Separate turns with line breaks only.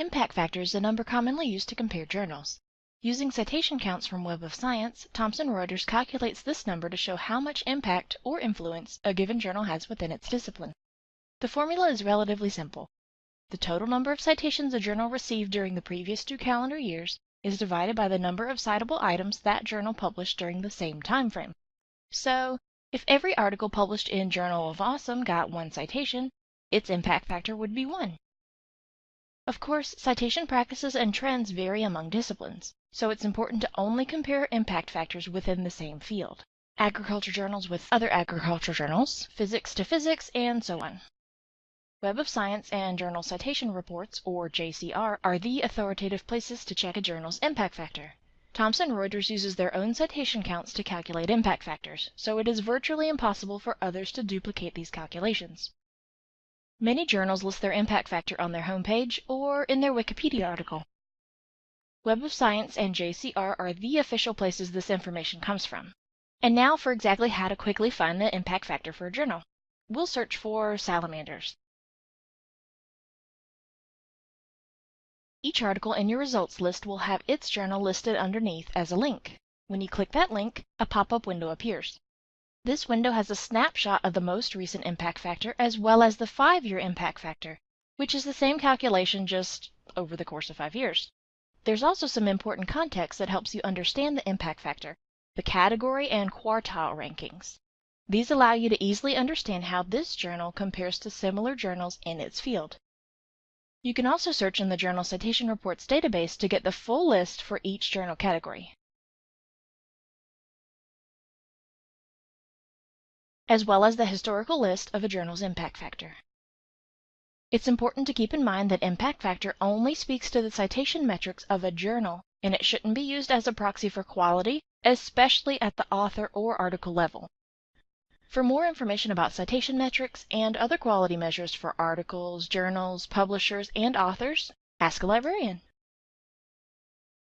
Impact factor is a number commonly used to compare journals. Using citation counts from Web of Science, Thomson Reuters calculates this number to show how much impact or influence a given journal has within its discipline. The formula is relatively simple. The total number of citations a journal received during the previous two calendar years is divided by the number of citable items that journal published during the same time frame. So, if every article published in Journal of Awesome got one citation, its impact factor would be 1. Of course, citation practices and trends vary among disciplines, so it's important to only compare impact factors within the same field. Agriculture journals with other agriculture journals, physics to physics, and so on. Web of Science and Journal Citation Reports, or JCR, are the authoritative places to check a journal's impact factor. Thomson Reuters uses their own citation counts to calculate impact factors, so it is virtually impossible for others to duplicate these calculations. Many journals list their impact factor on their homepage or in their Wikipedia article. Web of Science and JCR are the official places this information comes from. And now for exactly how to quickly find the impact factor for a journal. We'll search for salamanders. Each article in your results list will have its journal listed underneath as a link. When you click that link, a pop-up window appears. This window has a snapshot of the most recent impact factor as well as the five-year impact factor, which is the same calculation just over the course of five years. There's also some important context that helps you understand the impact factor, the category and quartile rankings. These allow you to easily understand how this journal compares to similar journals in its field. You can also search in the Journal Citation Reports database to get the full list for each journal category. As well as the historical list of a journal's impact factor. It's important to keep in mind that impact factor only speaks to the citation metrics of a journal, and it shouldn't be used as a proxy for quality, especially at the author or article level. For more information about citation metrics and other quality measures for articles, journals, publishers, and authors, ask a librarian.